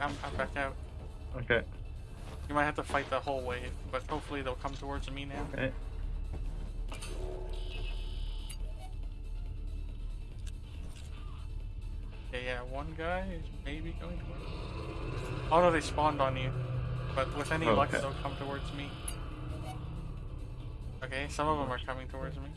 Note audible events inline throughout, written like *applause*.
I'm, I'm back out. Okay. You might have to fight the whole wave, but hopefully they'll come towards me now. Okay. Okay, yeah, one guy is maybe going to. Oh no, they spawned on you. But with any luck, they'll come towards me. Okay, some of them are coming towards me.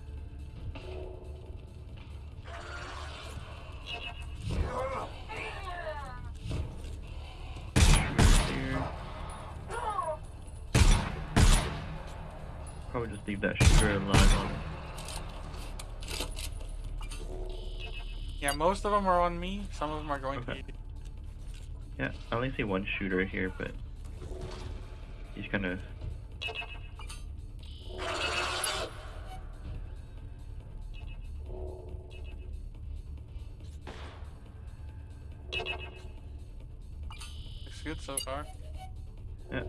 Probably just leave that shooter alive on. Yeah, most of them are on me. Some of them are going to Okay. you. Yeah, I only see one shooter here, but he's kind of. Looks good so far. Yeah.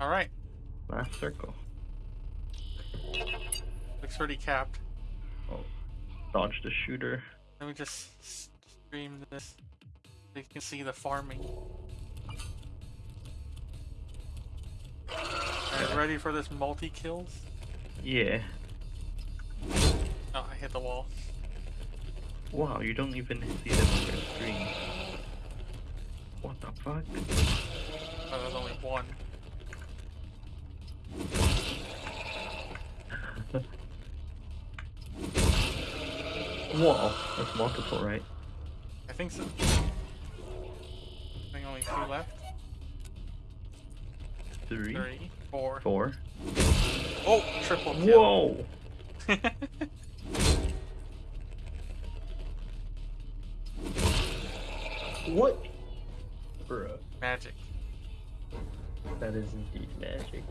All right, Last circle. looks pretty capped. Oh, dodge the shooter. Let me just stream this. So you can see the farming. Ready for this multi kills? Yeah. Oh, I hit the wall. Wow, you don't even see your screen. What the fuck? Oh, there's only one. Whoa, that's multiple, right? I think so. I think only two left. Three, Three, four. four. Oh, triple kill. Whoa! *laughs* What? Bruh. Magic. That is indeed magic.